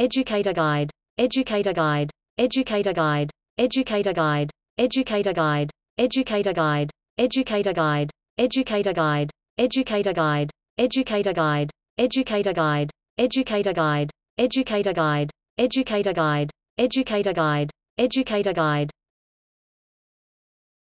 Educator Guide. Educator Guide. Educator Guide. Educator Guide. Educator Guide. Educator Guide. Educator Guide. Educator Guide. Educator Guide. Educator Guide. Educator Guide. Educator Guide. Educator Guide. Educator Guide. Educator Guide. Educator Guide.